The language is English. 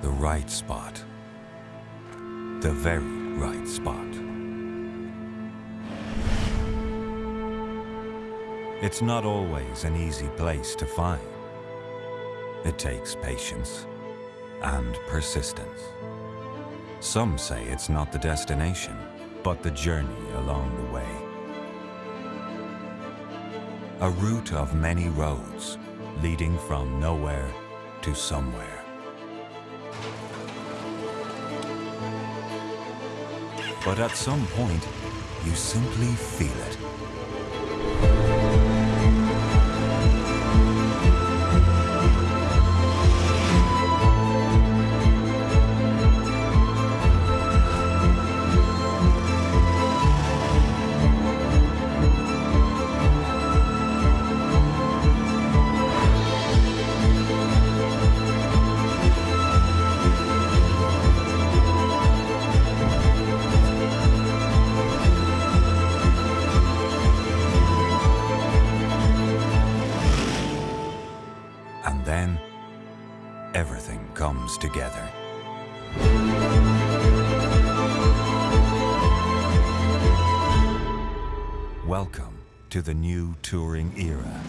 the right spot. The very right spot. It's not always an easy place to find. It takes patience and persistence. Some say it's not the destination, but the journey along the way. A route of many roads leading from nowhere to somewhere. But at some point, you simply feel it. Then, everything comes together. Welcome to the new touring era.